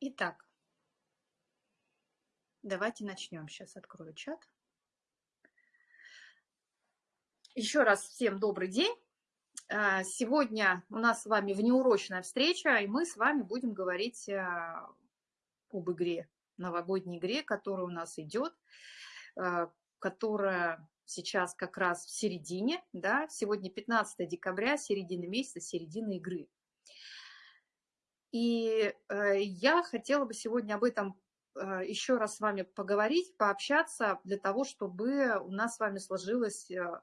Итак, давайте начнем. Сейчас открою чат. Еще раз всем добрый день. А, сегодня у нас с вами внеурочная встреча, и мы с вами будем говорить а, об игре, новогодней игре, которая у нас идет, а, которая сейчас как раз в середине, да, сегодня 15 декабря, середина месяца, середина игры. И э, я хотела бы сегодня об этом э, еще раз с вами поговорить, пообщаться, для того, чтобы у нас с вами сложилось э,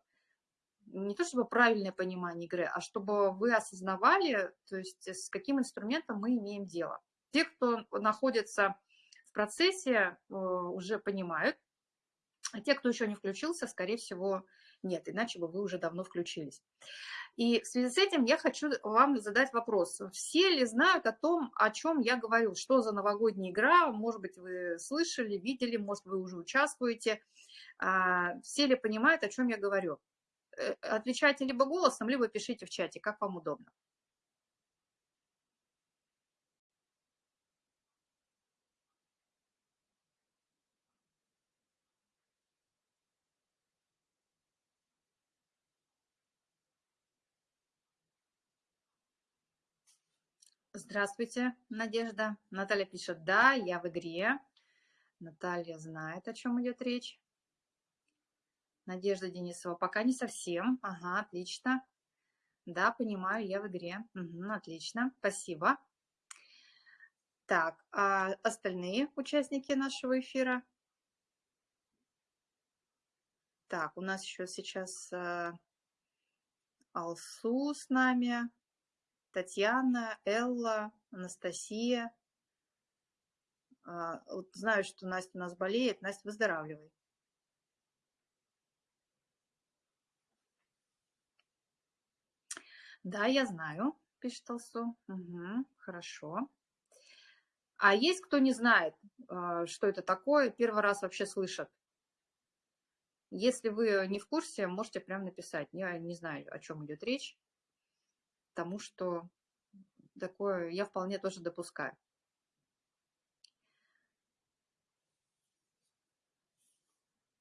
не то чтобы правильное понимание игры, а чтобы вы осознавали, то есть с каким инструментом мы имеем дело. Те, кто находится в процессе, уже понимают, а те, кто еще не включился, скорее всего, нет, иначе бы вы уже давно включились. И в связи с этим я хочу вам задать вопрос. Все ли знают о том, о чем я говорю? Что за новогодняя игра? Может быть, вы слышали, видели, может, вы уже участвуете. А, все ли понимают, о чем я говорю? Э, отвечайте либо голосом, либо пишите в чате, как вам удобно. Здравствуйте, Надежда. Наталья пишет, да, я в игре. Наталья знает, о чем идет речь. Надежда Денисова, пока не совсем. Ага, отлично. Да, понимаю, я в игре. Угу, отлично, спасибо. Так, а остальные участники нашего эфира? Так, у нас еще сейчас э, Алсу с нами. Татьяна, Элла, Анастасия. А, вот знаю, что Настя у нас болеет. Настя, выздоравливай. Да, я знаю, пишет Толсу. Угу, хорошо. А есть кто не знает, а, что это такое, первый раз вообще слышат? Если вы не в курсе, можете прямо написать. Я не знаю, о чем идет речь тому, что такое я вполне тоже допускаю.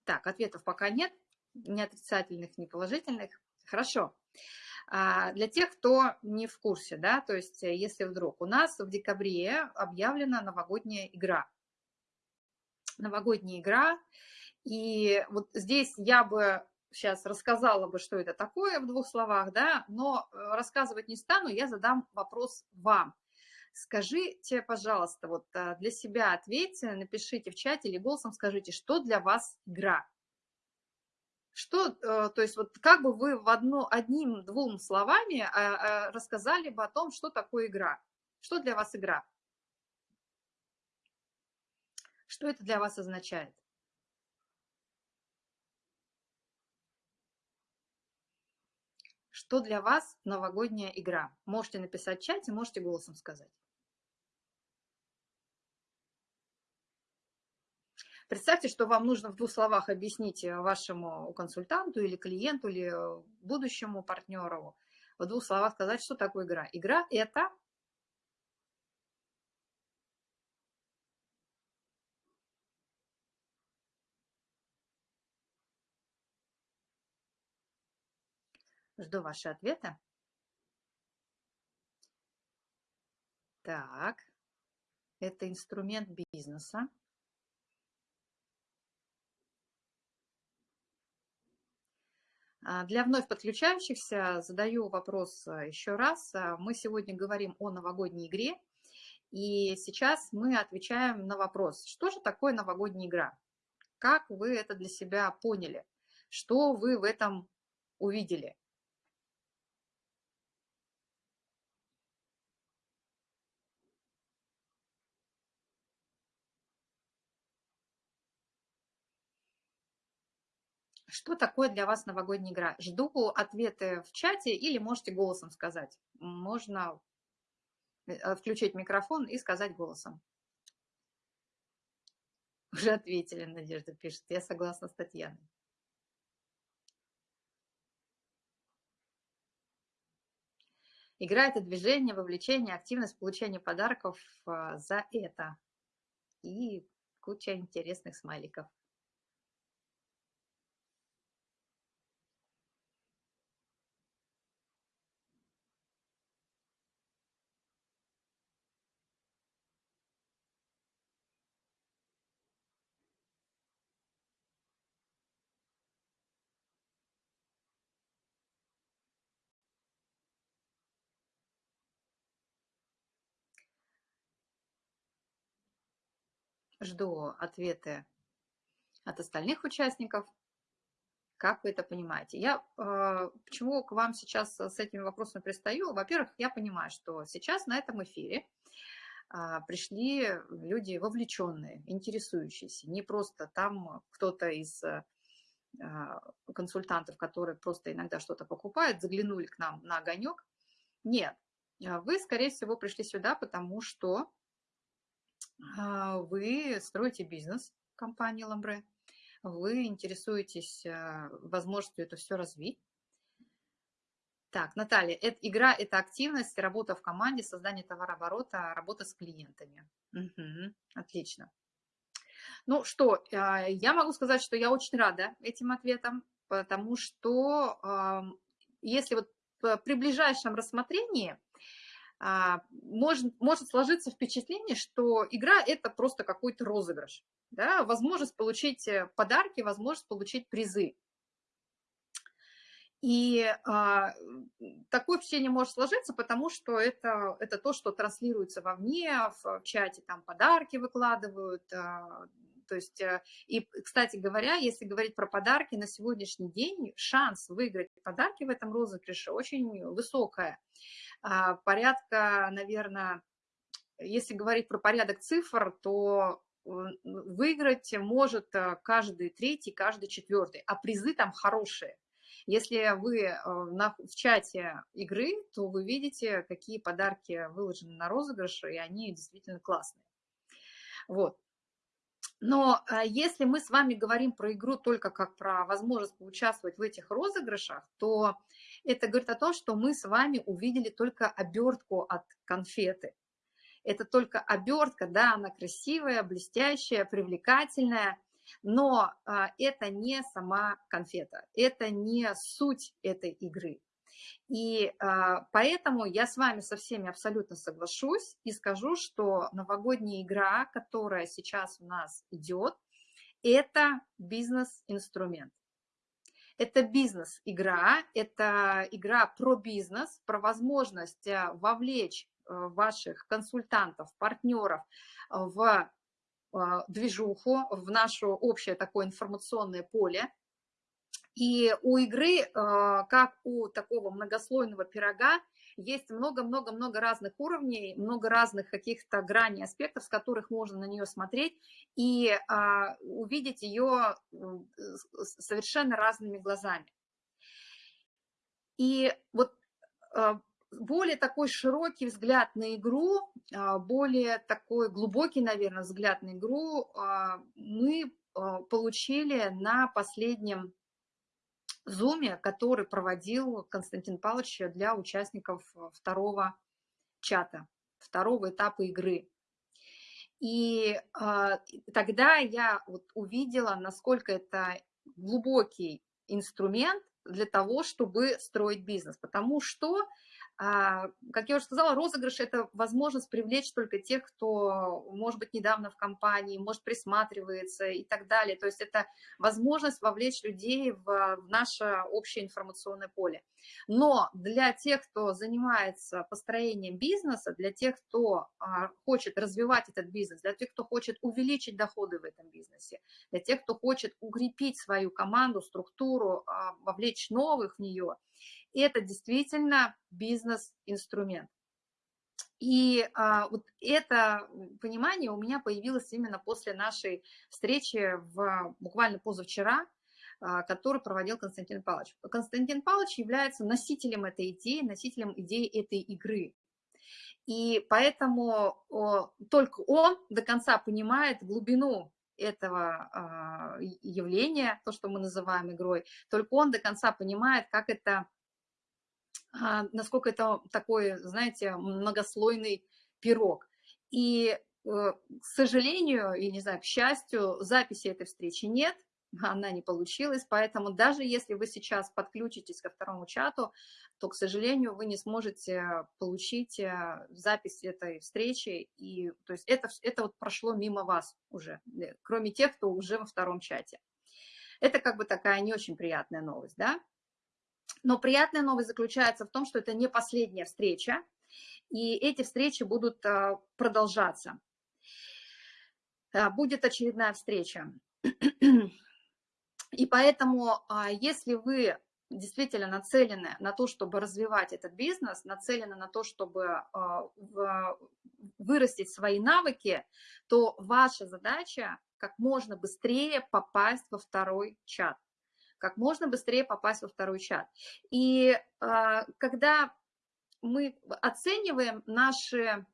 Так, ответов пока нет, ни отрицательных, ни положительных. Хорошо. А для тех, кто не в курсе, да, то есть э, если вдруг у нас в декабре объявлена новогодняя игра. Новогодняя игра. И вот здесь я бы сейчас рассказала бы, что это такое в двух словах, да, но э, рассказывать не стану, я задам вопрос вам. Скажите, пожалуйста, вот э, для себя ответьте, напишите в чате или голосом скажите, что для вас игра? Что, э, то есть вот как бы вы в одно, одним-двум словами рассказали бы о том, что такое игра? Что для вас игра? Что это для вас означает? Что для вас новогодняя игра? Можете написать в чате, можете голосом сказать. Представьте, что вам нужно в двух словах объяснить вашему консультанту или клиенту, или будущему партнеру, в двух словах сказать, что такое игра. Игра – это Жду ваши ответы. Так, это инструмент бизнеса. А, для вновь подключающихся задаю вопрос а, еще раз. А, мы сегодня говорим о новогодней игре, и сейчас мы отвечаем на вопрос, что же такое новогодняя игра? Как вы это для себя поняли? Что вы в этом увидели? Что такое для вас новогодняя игра? Жду ответы в чате или можете голосом сказать. Можно э, включить микрофон и сказать голосом. Уже ответили, Надежда пишет. Я согласна с Татьяной. Игра – это движение, вовлечение, активность, получение подарков а, за это. И куча интересных смайликов. Жду ответы от остальных участников. Как вы это понимаете? Я э, почему к вам сейчас с этими вопросами пристаю? Во-первых, я понимаю, что сейчас на этом эфире э, пришли люди вовлеченные, интересующиеся. Не просто там кто-то из э, консультантов, которые просто иногда что-то покупают, заглянули к нам на огонек. Нет, вы, скорее всего, пришли сюда, потому что а, вы строите бизнес компании Ламбре, вы интересуетесь а, возможностью это все развить. Так, Наталья, это, игра – это активность, работа в команде, создание товарооборота, работа с клиентами. Угу, отлично. Ну что, а, я могу сказать, что я очень рада этим ответам, потому что если вот при ближайшем рассмотрении а, может, может сложиться впечатление, что игра – это просто какой-то розыгрыш. Да? Возможность получить э, подарки, возможность получить призы. И а, такое впечатление может сложиться, потому что это, это то, что транслируется вовне, в, в чате там подарки выкладывают. А, то есть, а, и, кстати говоря, если говорить про подарки, на сегодняшний день шанс выиграть подарки в этом розыгрыше очень высокая. А, порядка, наверное, если говорить про порядок цифр, то выиграть может э, каждый третий, каждый четвертый, а призы там хорошие. Если вы э, в чате игры, то вы видите, какие подарки выложены на розыгрыш, и они действительно классные. Вот. Но э, если мы с вами говорим про игру только как про возможность поучаствовать в этих розыгрышах, то это говорит о том, что мы с вами увидели только обертку от конфеты. Это только обертка, да, она красивая, блестящая, привлекательная, но а, это не сама конфета, это не суть этой игры. И а, поэтому я с вами со всеми абсолютно соглашусь и скажу, что новогодняя игра, которая сейчас у нас идет, это бизнес-инструмент. Это бизнес-игра, это игра про бизнес, про возможность э, вовлечь э, ваших консультантов, партнеров в э, движуху, в наше общее такое информационное поле. И у игры, как у такого многослойного пирога, есть много-много-много разных уровней, много разных каких-то граней, аспектов, с которых можно на нее смотреть и а, увидеть ее совершенно разными глазами. И вот а, более такой широкий взгляд на игру, а, более такой глубокий, наверное, взгляд на игру а, мы получили на последнем зуме, который проводил Константин Павлович для участников э, второго чата, второго этапа игры. И э, тогда я вот увидела, насколько это глубокий инструмент для того, чтобы строить бизнес. Потому что как я уже сказала, розыгрыш – это возможность привлечь только тех, кто, может быть, недавно в компании, может, присматривается и так далее. То есть это возможность вовлечь людей в, в наше общее информационное поле. Но для тех, кто занимается построением бизнеса, для тех, кто а, хочет развивать этот бизнес, для тех, кто хочет увеличить доходы в этом бизнесе, для тех, кто хочет укрепить свою команду, структуру, а, вовлечь новых в нее – это действительно бизнес-инструмент. И а, вот это понимание у меня появилось именно после нашей встречи в, буквально позавчера, а, который проводил Константин Павлович. Константин Павлович является носителем этой идеи, носителем идеи этой игры. И поэтому о, только он до конца понимает глубину этого а, явления, то, что мы называем игрой, только он до конца понимает, как это насколько это такой, знаете, многослойный пирог. И, э, к сожалению, и не знаю, к счастью, записи этой встречи нет, она не получилась, поэтому даже если вы сейчас подключитесь ко второму чату, то, к сожалению, вы не сможете получить э, запись этой встречи, и то есть это, это вот прошло мимо вас уже, э, кроме тех, кто уже во втором чате. Это как бы такая не очень приятная новость, да? Но приятная новость заключается в том, что это не последняя встреча, и эти встречи будут э, продолжаться. Будет очередная встреча. И поэтому, а, если вы действительно нацелены на то, чтобы развивать этот бизнес, нацелены на то, чтобы а, вырастить свои навыки, то ваша задача как можно быстрее попасть во второй чат. Как можно быстрее попасть во второй чат. И а, когда мы оцениваем наши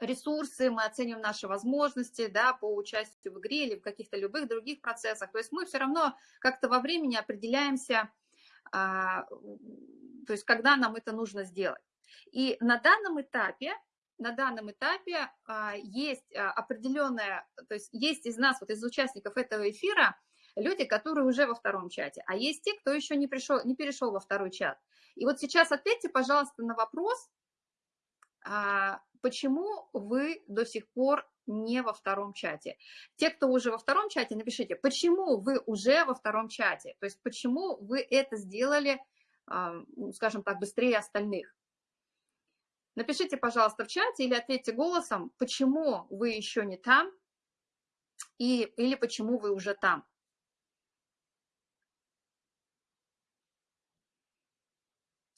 ресурсы, мы оценим наши возможности да, по участию в игре или в каких-то любых других процессах. То есть мы все равно как-то во времени определяемся, а, то есть когда нам это нужно сделать. И на данном этапе на данном этапе а, есть определенная, то есть есть из нас, вот из участников этого эфира, люди, которые уже во втором чате, а есть те, кто еще не, пришел, не перешел во второй чат. И вот сейчас ответьте, пожалуйста, на вопрос, почему вы до сих пор не во втором чате. Те, кто уже во втором чате, напишите, почему вы уже во втором чате, то есть почему вы это сделали, ну, скажем так, быстрее остальных. Напишите, пожалуйста, в чате или ответьте голосом, почему вы еще не там и, или почему вы уже там.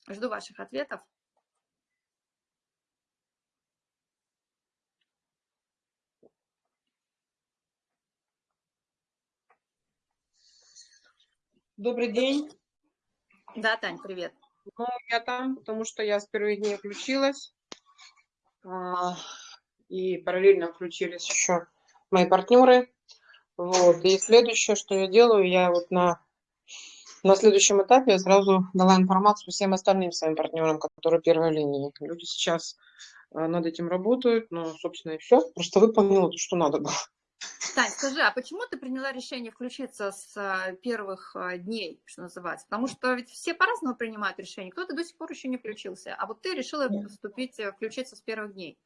Жду ваших ответов. Добрый день. Да, Тань, привет. Ну, я там, потому что я с первых дней включилась. А, и параллельно включились еще мои партнеры. Вот. И следующее, что я делаю, я вот на, на следующем этапе я сразу дала информацию всем остальным своим партнерам, которые первой линии. Люди сейчас а, над этим работают, но, собственно, и все. Просто выполнила то, что надо было. Тань, скажи, а почему ты приняла решение включиться с а, первых а, дней, что называется? Потому что ведь все по-разному принимают решения. Кто-то до сих пор еще не включился, а вот ты решила вступить, э, включиться с первых дней.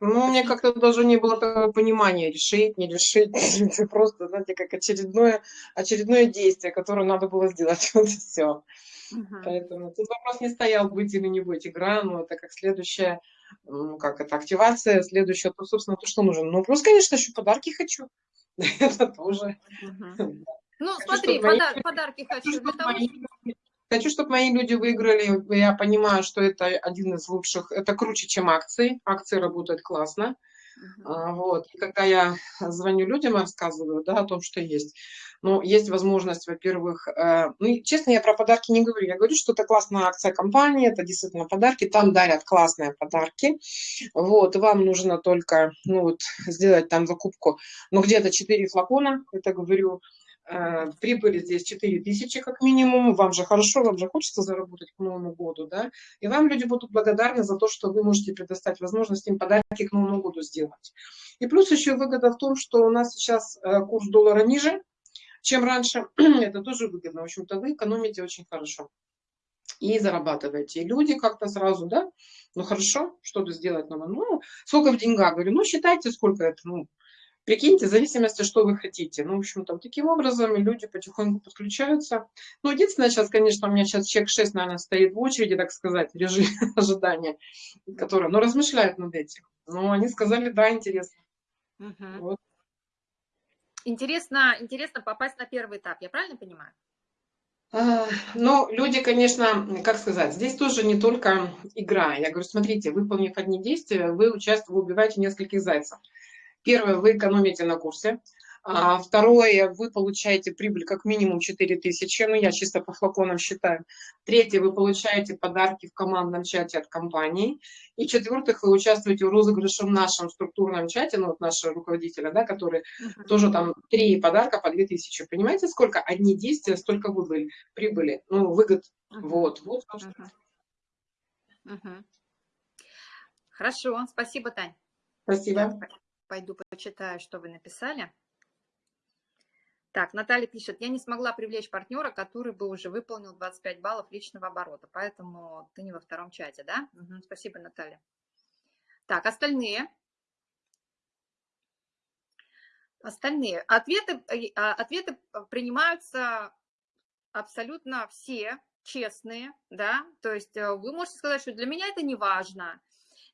Ну, у меня как-то даже не было такого понимания, решить, не решить. Это просто, знаете, как очередное, очередное действие, которое надо было сделать. Вот и все. Угу. Поэтому тут вопрос не стоял, быть или не быть. Игра, ну, это как следующая ну, как это, активация, следующая, то, собственно, то, что нужно. Ну, плюс, конечно, еще подарки хочу. Это тоже. Ну, смотри, подарки хочу. Хочу, чтобы мои люди выиграли. Я понимаю, что это один из лучших. Это круче, чем акции. Акции работают классно. Uh-huh. Вот. И когда я звоню людям и рассказываю да, о том, что есть, ну, есть возможность, во-первых, э, ну, честно, я про подарки не говорю, я говорю, что это классная акция компании, это действительно подарки, там дарят классные подарки, вот, вам нужно только, ну, вот, сделать там закупку, ну, где-то 4 флакона, это говорю, прибыли здесь 4 тысячи как минимум, вам же хорошо, вам же хочется заработать к Новому году, да, и вам люди будут благодарны за то, что вы можете предоставить возможность им подарки к Новому году сделать. И плюс еще выгода в том, что у нас сейчас э, курс доллара ниже, чем раньше. Это тоже выгодно. В общем-то, вы экономите очень хорошо и зарабатываете. И люди как-то сразу, да, ну хорошо, что-то сделать надо. Ну, сколько в деньгах? Говорю, ну считайте, сколько это, ну, прикиньте, в зависимости, что вы хотите. Ну, в общем-то, таким образом люди потихоньку подключаются. Ну, единственное, сейчас, конечно, у меня сейчас человек 6, наверное, стоит в очереди, так сказать, режим ожидания, который, ну, размышляют над этим. Но они сказали, да, интересно. Угу. Вот. Интересно, интересно попасть на первый этап, я правильно понимаю? Ну, люди, конечно, как сказать, здесь тоже не только игра. Я говорю, смотрите, выполнив одни действия, вы участвуете, вы убиваете нескольких зайцев. Первое, вы экономите на курсе. А второе, вы получаете прибыль как минимум 4000, ну я чисто по флаконам считаю. Третье, вы получаете подарки в командном чате от компании. И четвертых, вы участвуете в розыгрыше в нашем структурном чате, ну вот нашего руководителя, да, который uh -huh. тоже там три подарка по 2000. Понимаете, сколько одни действия, столько выгоды, прибыли, ну выгод Угу. Вот, вот. Угу. Угу. Хорошо, спасибо, Тань. Спасибо. Пойду почитаю, что вы написали. Так, Наталья пишет, я не смогла привлечь партнера, который бы уже выполнил 25 баллов личного оборота, поэтому ты не во втором чате, да? Угу, спасибо, Наталья. Так, остальные. Остальные. Ответы, э, а, ответы принимаются абсолютно все, честные, да, то есть э, вы можете сказать, что для меня это не важно,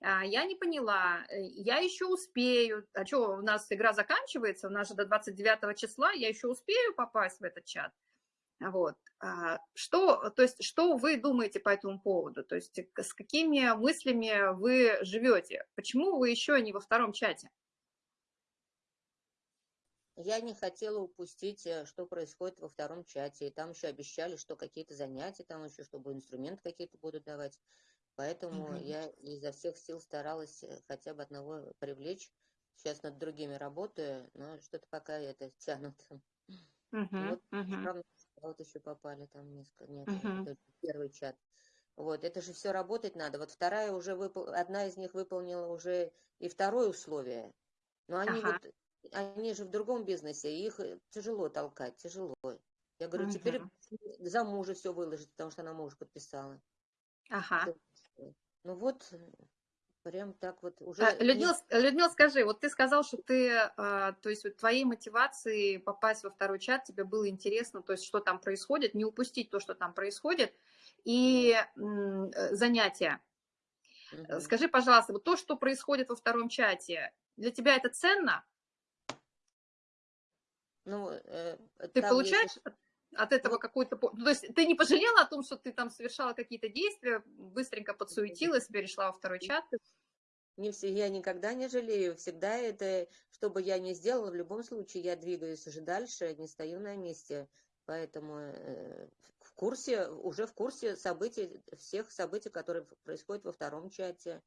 я не поняла, э, я еще успею, а что, у нас игра заканчивается, у нас же до 29 числа, я еще успею попасть в этот чат. Вот. А, что, то есть, что вы думаете по этому поводу? То есть, с какими мыслями вы живете? Почему вы еще не во втором чате? Я не хотела упустить, э, что происходит во втором чате. И там еще обещали, что какие-то занятия, там еще, чтобы инструменты какие-то будут давать. Поэтому угу. я изо всех сил старалась э, хотя бы одного привлечь. Сейчас над другими работаю, но что-то пока это тянут. Угу, вот, угу. вот еще попали там несколько, нет, угу. первый чат. Вот, это же все работать надо. Вот вторая уже выпол... одна из них выполнила уже и второе условие. Но они ага. вот, они же в другом бизнесе, их э, тяжело толкать, тяжело. Я говорю, угу. теперь за мужа все выложить, потому что она мужа подписала. Ага. Ну вот, прям так вот уже... А, Людмила, Людмила, скажи, вот ты сказал, что ты, а, то есть вот твоей мотивацией попасть во второй чат, тебе было интересно, то есть что там происходит, не упустить то, что там происходит, и э, занятия. Угу. Скажи, пожалуйста, вот то, что происходит во втором чате, для тебя это ценно? Ну, э, ты получаешь, есть от этого какой-то... То есть ты не пожалела о том, что ты там совершала какие-то действия, быстренько подсуетилась, перешла во второй чат? Не все, я никогда не жалею. Всегда это, что бы я ни сделала, в любом случае я двигаюсь уже дальше, не стою на месте. Поэтому э, в курсе, уже в курсе событий, всех событий, которые происходят во втором чате.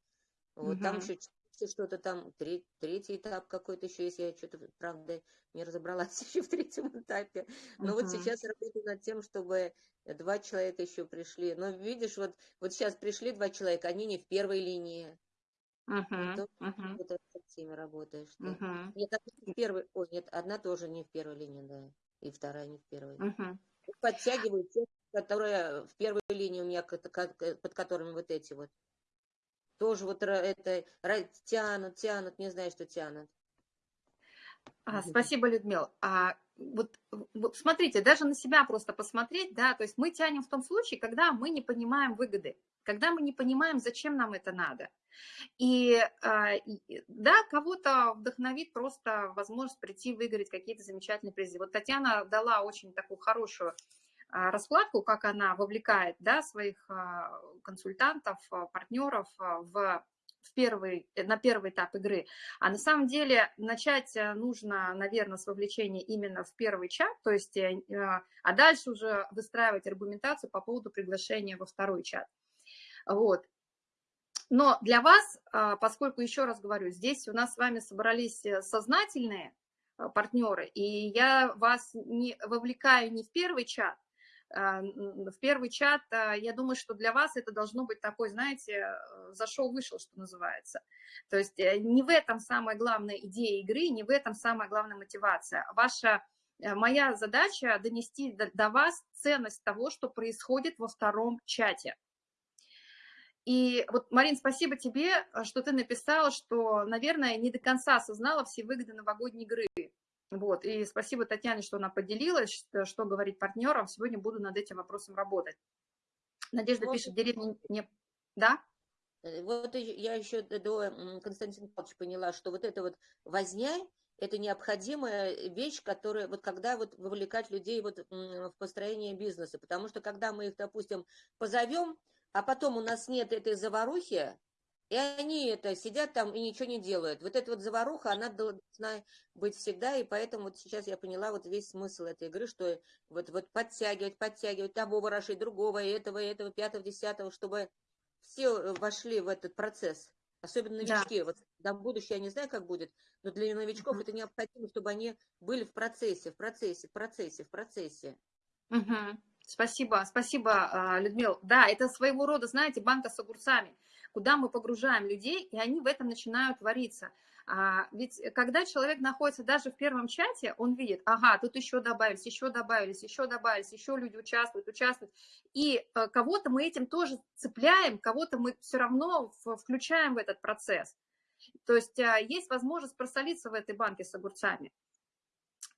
Вот угу. там еще что-то там, треть, третий этап какой-то еще есть, я что-то, правда, не разобралась еще в третьем этапе. Но uh-huh. вот сейчас работаю над тем, чтобы два человека еще пришли. Но видишь, вот, вот сейчас пришли два человека, они не в первой линии. Uh-huh. Uh-huh. Вот с ними работаешь. Uh-huh. Нет, одна в первой, ой, нет, одна тоже не в первой линии, да, и вторая не в первой. Uh-huh. Подтягиваю те, которые в первой линии у меня, под которыми вот эти вот тоже вот это тянут, тянут, не знаю, что тянут. А, спасибо, Людмила. А, вот, вот смотрите, даже на себя просто посмотреть, да, то есть мы тянем в том случае, когда мы не понимаем выгоды, когда мы не понимаем, зачем нам это надо. И, а, да, кого-то вдохновит просто возможность прийти выиграть какие-то замечательные призы. Вот Татьяна дала очень такую хорошую раскладку, как она вовлекает да, своих а, консультантов, а, партнеров в в первый, э, на первый этап игры. А на самом деле начать э, нужно, наверное, с вовлечения именно в первый чат, то есть, э, а дальше уже выстраивать аргументацию по поводу приглашения во второй чат. Вот. Но для вас, поскольку, еще раз говорю, здесь у нас с вами собрались сознательные партнеры, и я вас не вовлекаю не в первый чат, а, в первый чат, а, я думаю, что для вас это должно быть такой, знаете, э, зашел-вышел, что называется. То есть э, не в этом самая главная идея игры, не в этом самая главная мотивация. Ваша, э, моя задача донести до, до вас ценность того, что происходит во втором чате. И вот, Марин, спасибо тебе, что ты написала, что, наверное, не до конца осознала все выгоды новогодней игры. Вот, и спасибо Татьяне, что она поделилась, что, что говорить партнерам. Сегодня буду над этим вопросом работать. Надежда вот. пишет, деревня не... Да? Э, вот я еще до Константина Павловича поняла, что вот эта вот возня, это необходимая вещь, которая, вот когда вот вовлекать людей вот в построение бизнеса, потому что когда мы их, допустим, позовем, а потом у нас нет этой заварухи, и они это сидят там и ничего не делают. Вот эта вот заваруха, она должна быть всегда, и поэтому вот сейчас я поняла вот весь смысл этой игры, что вот, вот подтягивать, подтягивать того ворошить, другого, этого, этого, пятого, десятого, чтобы все э, вошли в этот процесс. Особенно новички. Да. Вот там будущее я не знаю, как будет, но для новичков uh-huh. это необходимо, чтобы они были в процессе, в процессе, в процессе, в процессе. Угу. Спасибо, спасибо, а, Людмила. Да, это своего рода, знаете, банка с огурцами, куда мы погружаем людей, и они в этом начинают твориться. А, ведь когда человек находится даже в первом чате, он видит, ага, тут еще добавились, еще добавились, еще добавились, еще люди участвуют, участвуют. И а, кого-то мы этим тоже цепляем, кого-то мы все равно включаем в этот процесс. То есть а, есть возможность просолиться в этой банке с огурцами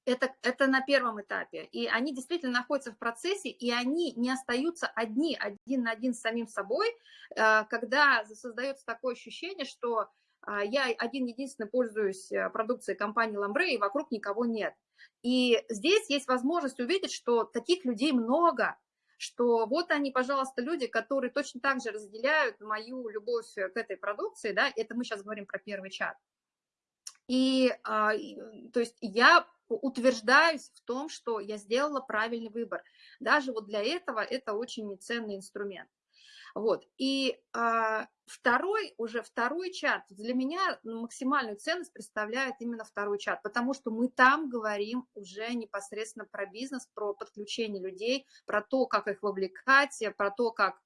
это, это на первом этапе. И они действительно находятся в процессе, и они не остаются одни, один на один с самим собой, э, когда создается такое ощущение, что а, я один-единственный пользуюсь э, продукцией компании Ламбре, и вокруг никого нет. И здесь есть возможность увидеть, что таких людей много, что вот они, пожалуйста, люди, которые точно так же разделяют мою любовь к этой продукции, да, это мы сейчас говорим про первый чат. И, а, то есть я утверждаюсь в том, что я сделала правильный выбор. Даже вот для этого это очень ценный инструмент. Вот. И а, второй, уже второй чат, для меня максимальную ценность представляет именно второй чат, потому что мы там говорим уже непосредственно про бизнес, про подключение людей, про то, как их вовлекать, про то, как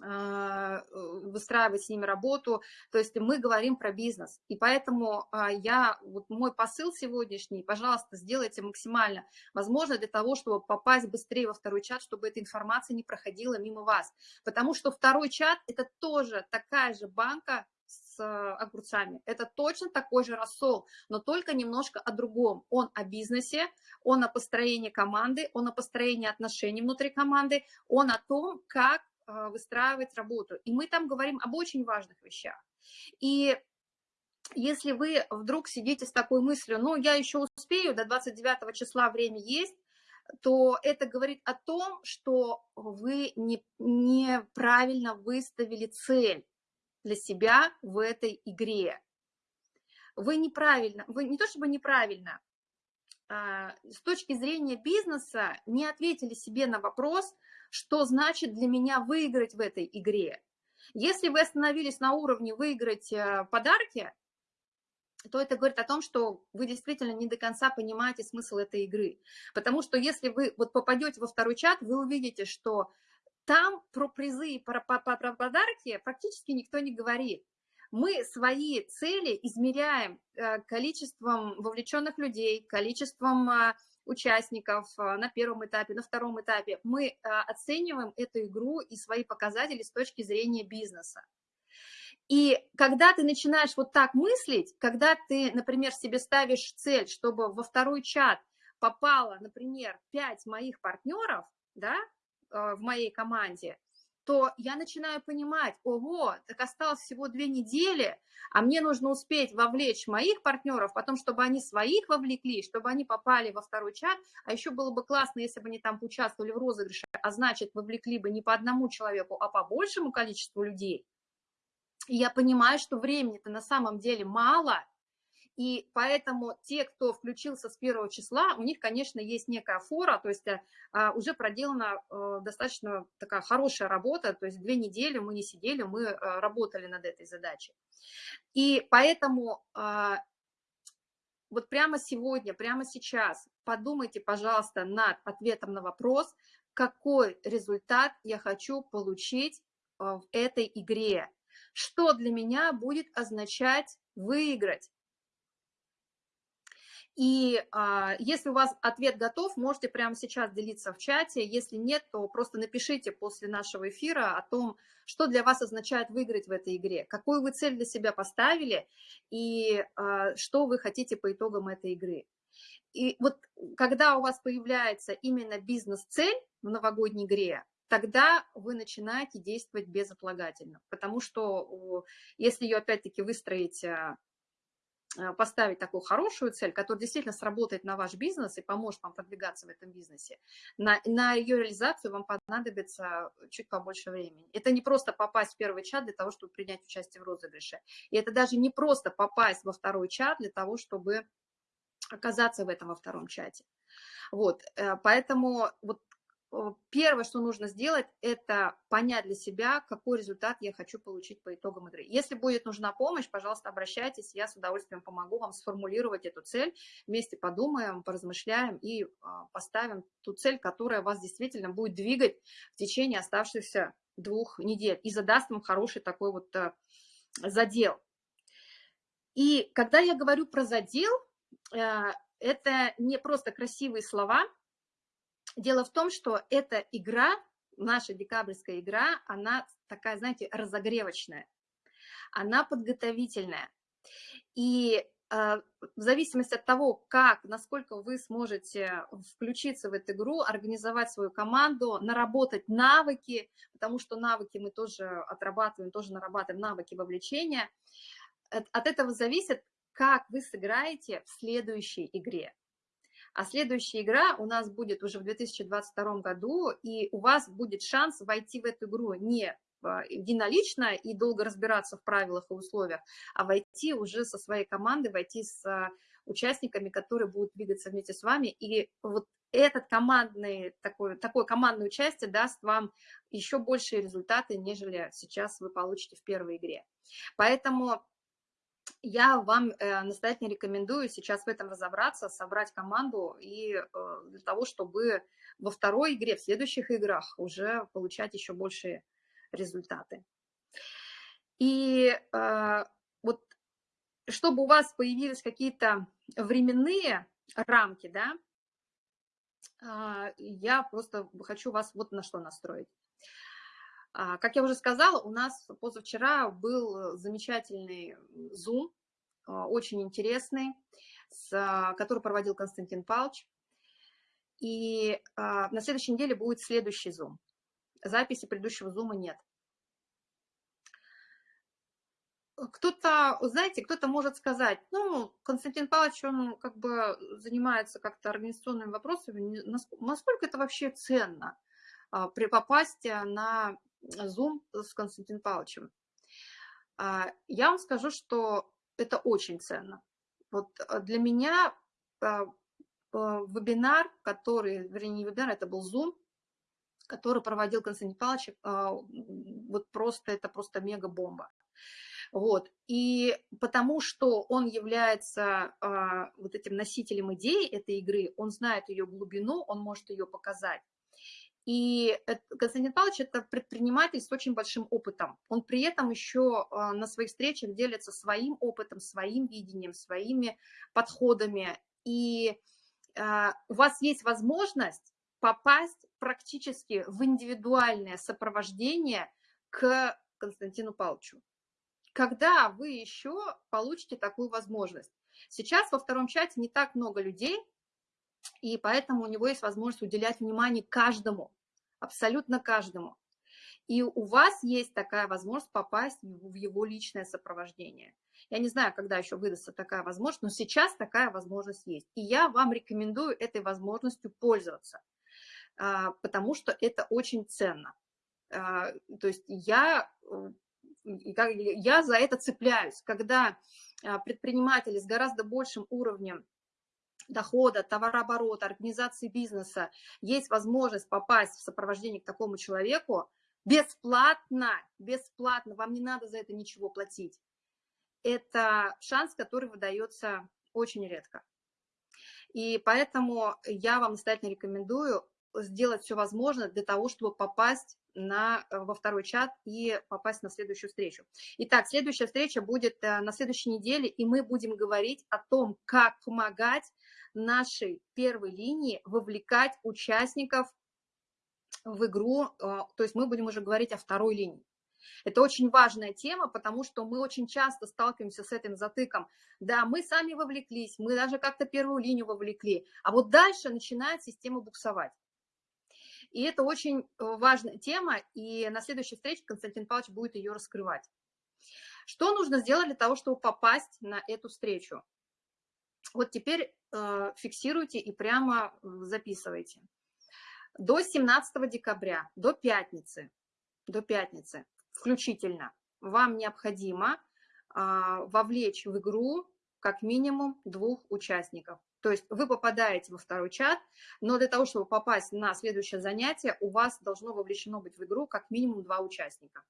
выстраивать с ними работу. То есть мы говорим про бизнес. И поэтому а, я, вот мой посыл сегодняшний, пожалуйста, сделайте максимально возможно для того, чтобы попасть быстрее во второй чат, чтобы эта информация не проходила мимо вас. Потому что второй чат – это тоже такая же банка с огурцами. Это точно такой же рассол, но только немножко о другом. Он о бизнесе, он о построении команды, он о построении отношений внутри команды, он о том, как а, выстраивать работу. И мы там говорим об очень важных вещах. И если вы вдруг сидите с такой мыслью, ну, я еще успею, до 29 числа время есть, то это говорит о том, что вы не, неправильно выставили цель для себя в этой игре. Вы неправильно, вы не то чтобы неправильно, а, с точки зрения бизнеса не ответили себе на вопрос, что значит для меня выиграть в этой игре. Если вы остановились на уровне выиграть э, подарки, то это говорит о том, что вы действительно не до конца понимаете смысл этой игры. Потому что если вы вот попадете во второй чат, вы увидите, что там про призы и про, про, про подарки практически никто не говорит. Мы свои цели измеряем э, количеством вовлеченных людей, количеством э, участников э, на первом этапе, на втором этапе, мы оцениваем эту игру и свои показатели с точки зрения бизнеса. И когда ты начинаешь вот так мыслить, когда ты, например, себе ставишь цель, чтобы во второй чат попало, например, 5 моих партнеров, да, в моей команде, то я начинаю понимать, ого, так осталось всего две недели, а мне нужно успеть вовлечь моих партнеров, потом, чтобы они своих вовлекли, чтобы они попали во второй чат, а еще было бы классно, если бы они там участвовали в розыгрыше, а значит, вовлекли бы не по одному человеку, а по большему количеству людей. И я понимаю, что времени-то на самом деле мало, и поэтому те, кто включился с первого числа, у них, конечно, есть некая фора, то есть э, а, уже проделана э, достаточно такая хорошая работа, то есть две недели мы не сидели, мы э, работали над этой задачей. И поэтому а, вот прямо сегодня, прямо сейчас подумайте, пожалуйста, над ответом на вопрос, какой результат я хочу получить в этой игре, что для меня будет означать выиграть, и а, если у вас ответ готов, можете прямо сейчас делиться в чате. Если нет, то просто напишите после нашего эфира о том, что для вас означает выиграть в этой игре, какую вы цель для себя поставили и а, что вы хотите по итогам этой игры. И вот когда у вас появляется именно бизнес-цель в новогодней игре, тогда вы начинаете действовать безотлагательно. Потому что если ее опять-таки выстроить а, поставить такую хорошую цель, которая действительно сработает на ваш бизнес и поможет вам продвигаться в этом бизнесе, на, на ее реализацию вам понадобится чуть побольше времени. Это не просто попасть в первый чат для того, чтобы принять участие в розыгрыше. И это даже не просто попасть во второй чат для того, чтобы оказаться в этом во втором чате. Вот, э, поэтому вот первое, что нужно сделать, это понять для себя, какой результат я хочу получить по итогам игры. Если будет нужна помощь, пожалуйста, обращайтесь, я с удовольствием помогу вам сформулировать эту цель. Вместе подумаем, поразмышляем и а, поставим ту цель, которая вас действительно будет двигать в течение оставшихся двух недель и задаст вам хороший такой вот э, задел. И когда я говорю про задел, э, это не просто красивые слова – Дело в том, что эта игра, наша декабрьская игра, она такая, знаете, разогревочная, она подготовительная. И э, в зависимости от того, как, насколько вы сможете включиться в эту игру, организовать свою команду, наработать навыки, потому что навыки мы тоже отрабатываем, тоже нарабатываем навыки вовлечения, от этого зависит, как вы сыграете в следующей игре. А следующая игра у нас будет уже в 2022 году, и у вас будет шанс войти в эту игру не а, единолично и долго разбираться в правилах и условиях, а войти уже со своей командой, войти с участниками, которые будут двигаться вместе с вами. И вот этот командный, такое, такое командное участие даст вам еще большие результаты, нежели сейчас вы получите в первой игре. Поэтому я вам э, настоятельно рекомендую сейчас в этом разобраться, собрать команду и э, для того, чтобы во второй игре, в следующих играх уже получать еще большие результаты. И э, вот чтобы у вас появились какие-то временные рамки, да, я просто хочу вас вот на что настроить. А, как я уже сказала, у нас позавчера был замечательный Zoom, а, очень интересный, который проводил Константин Павлович. И а, на следующей неделе будет следующий Zoom. Записи предыдущего Zoom нет. Кто-то, знаете, кто-то может сказать, ну, Константин Павлович, он как бы занимается как-то организационными вопросами, насколько это вообще ценно попасть на Zoom с Константином Павловичем. А, я вам скажу, что это очень ценно. Вот а, для меня а, вебинар, который, вернее, не вебинар, это был Zoom, который проводил Константин Павлович, вот просто, это просто мега-бомба. Вот. И потому что он является вот этим носителем идеи этой игры, он знает ее глубину, он может ее показать. И Константин Павлович – это предприниматель с очень большим опытом. Он при этом еще а, на своих встречах делится своим опытом, своим видением, своими подходами. И а, у вас есть возможность попасть практически в индивидуальное сопровождение к Константину Павловичу. Когда вы еще получите такую возможность? Сейчас во втором чате не так много людей, и поэтому у него есть возможность уделять внимание каждому, абсолютно каждому. И у вас есть такая возможность попасть в его личное сопровождение. Я не знаю, когда еще выдастся такая возможность, но сейчас такая возможность есть. И я вам рекомендую этой возможностью пользоваться, а, потому что это очень ценно. А, то есть я, я за это цепляюсь, когда а, предприниматели с гораздо большим уровнем дохода, товарооборота, организации бизнеса есть возможность попасть в сопровождение к такому человеку бесплатно, бесплатно, вам не надо за это ничего платить. Это шанс, который выдается очень редко. И поэтому я вам настоятельно рекомендую сделать все возможное для того, чтобы попасть на, э, во второй чат и попасть на следующую встречу. Итак, следующая встреча будет э, на следующей неделе, и мы будем говорить о том, как помогать нашей первой линии вовлекать участников в игру, э, то есть мы будем уже говорить о второй линии. Это очень важная тема, потому что мы очень часто сталкиваемся с этим затыком. Да, мы сами вовлеклись, мы даже как-то первую линию вовлекли, а вот дальше начинает система буксовать. И это очень э, важная тема, и на следующей встрече Константин Павлович будет ее раскрывать. Что нужно сделать для того, чтобы попасть на эту встречу? Вот теперь э, фиксируйте и прямо записывайте. До 17 декабря, до пятницы, до пятницы включительно, вам необходимо э, вовлечь в игру как минимум двух участников. То есть вы попадаете во второй чат, но для того, чтобы попасть на следующее занятие, у вас должно вовлечено быть в игру как минимум два участника.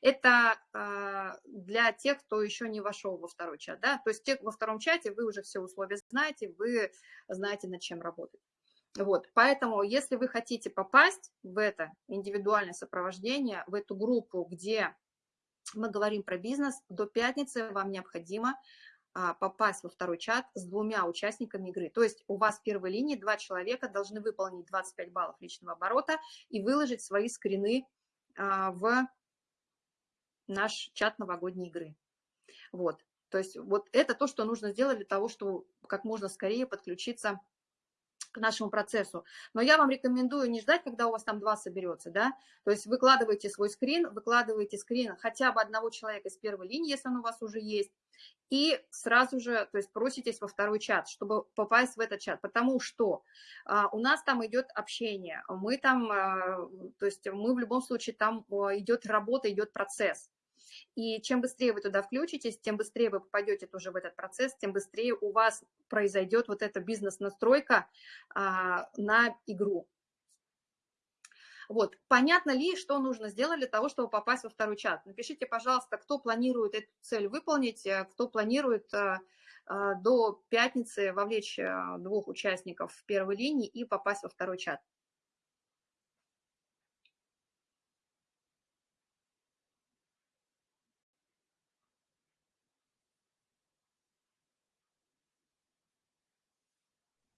Это э, для тех, кто еще не вошел во второй чат. Да? То есть те, во втором чате вы уже все условия знаете, вы знаете, над чем работать. Вот, поэтому, если вы хотите попасть в это индивидуальное сопровождение, в эту группу, где мы говорим про бизнес, до пятницы вам необходимо а, попасть во второй чат с двумя участниками игры. То есть у вас в первой линии два человека должны выполнить 25 баллов личного оборота и выложить свои скрины а, в наш чат новогодней игры. Вот. То есть вот это то, что нужно сделать для того, чтобы как можно скорее подключиться к нашему процессу. Но я вам рекомендую не ждать, когда у вас там два соберется, да, то есть выкладывайте свой скрин, выкладывайте скрин хотя бы одного человека из первой линии, если он у вас уже есть, и сразу же, то есть проситесь во второй чат, чтобы попасть в этот чат, потому что а, у нас там идет общение, мы там, а, то есть мы в любом случае там идет работа, идет процесс, и чем быстрее вы туда включитесь, тем быстрее вы попадете тоже в этот процесс, тем быстрее у вас произойдет вот эта бизнес-настройка а, на игру. Вот, понятно ли, что нужно сделать для того, чтобы попасть во второй чат? Напишите, пожалуйста, кто планирует эту цель выполнить, э, кто планирует а, а, до пятницы вовлечь двух участников в первой линии и попасть во второй чат.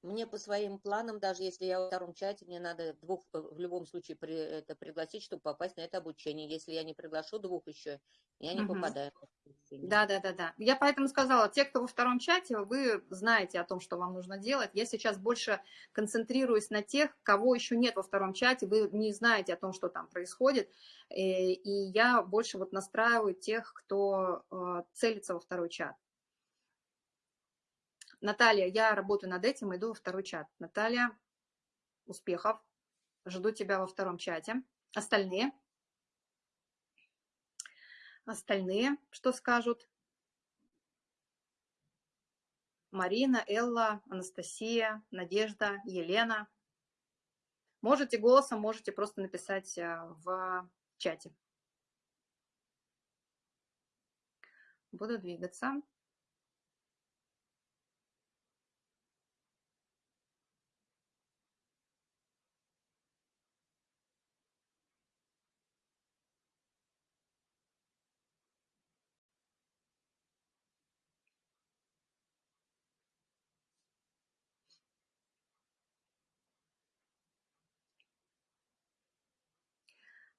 Мне по своим планам, даже если я во втором чате, мне надо двух э, в любом случае при, это пригласить, чтобы попасть на это обучение. Если я не приглашу двух еще, я не угу. попадаю. Да, да, да, да. Я поэтому сказала, те, кто во втором чате, вы знаете о том, что вам нужно делать. Я сейчас больше концентрируюсь на тех, кого еще нет во втором чате, вы не знаете о том, что там происходит. Э, и я больше вот настраиваю тех, кто э, целится во второй чат. Наталья, я работаю над этим, иду во второй чат. Наталья, успехов. Жду тебя во втором чате. Остальные? Остальные что скажут? Марина, Элла, Анастасия, Надежда, Елена. Можете голосом, можете просто написать э, в чате. Буду двигаться.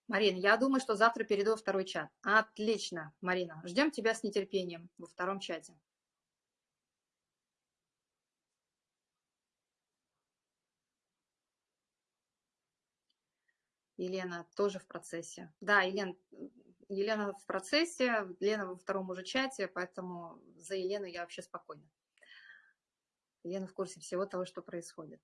Марина, я думаю, что завтра перейду во второй чат. Отлично, Марина. Ждем тебя с нетерпением во втором чате. Елена тоже в процессе. Да, Елена, Елена в процессе, Елена во втором уже чате, поэтому за Елену я вообще спокойна. Елена в курсе всего того, что происходит.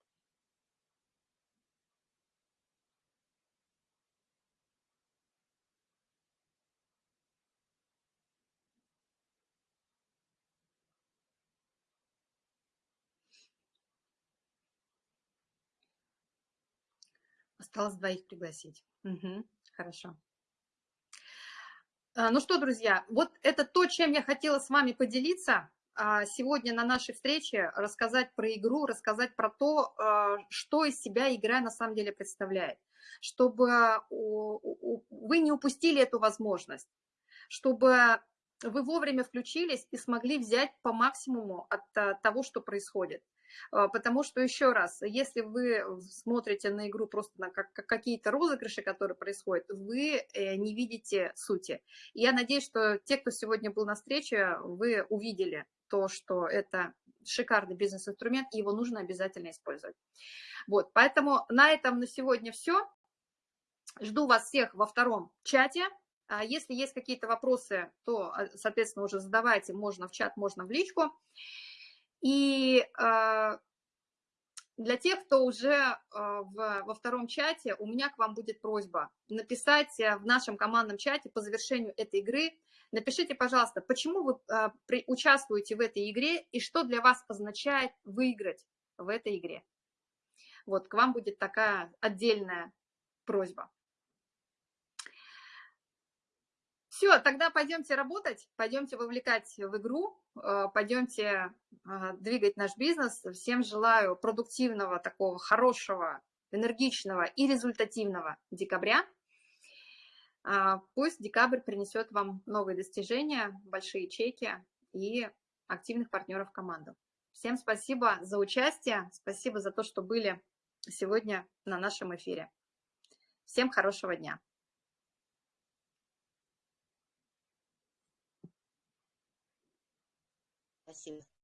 Осталось двоих пригласить. Угу, хорошо. А, ну что, друзья, вот это то, чем я хотела с вами поделиться а, сегодня на нашей встрече, рассказать про игру, рассказать про то, а, что из себя игра на самом деле представляет, чтобы вы не упустили эту возможность, чтобы вы вовремя включились и смогли взять по максимуму от того, что происходит. А, потому что, еще раз, если вы смотрите на игру просто на как, как какие-то розыгрыши, которые происходят, вы э, не видите сути. Я надеюсь, что те, кто сегодня был на встрече, вы увидели то, что это шикарный бизнес-инструмент, и его нужно обязательно использовать. Вот, поэтому на этом на сегодня все. Жду вас всех во втором чате. А если есть какие-то вопросы, то, а, соответственно, уже задавайте, можно в чат, можно в личку. И э, для тех, кто уже э, в, во втором чате, у меня к вам будет просьба написать э, в нашем командном чате по завершению этой игры, Напишите, пожалуйста, почему вы а, участвуете в этой игре и что для вас означает выиграть в этой игре. Вот, к вам будет такая отдельная просьба. Все, тогда пойдемте работать, пойдемте вовлекать в игру, э, пойдемте а, двигать наш бизнес. Всем желаю продуктивного, такого хорошего, энергичного и результативного декабря. А, пусть декабрь принесет вам новые достижения, большие чеки и активных партнеров в команду. Всем спасибо за участие, спасибо за то, что были сегодня на нашем эфире. Всем хорошего дня. Спасибо.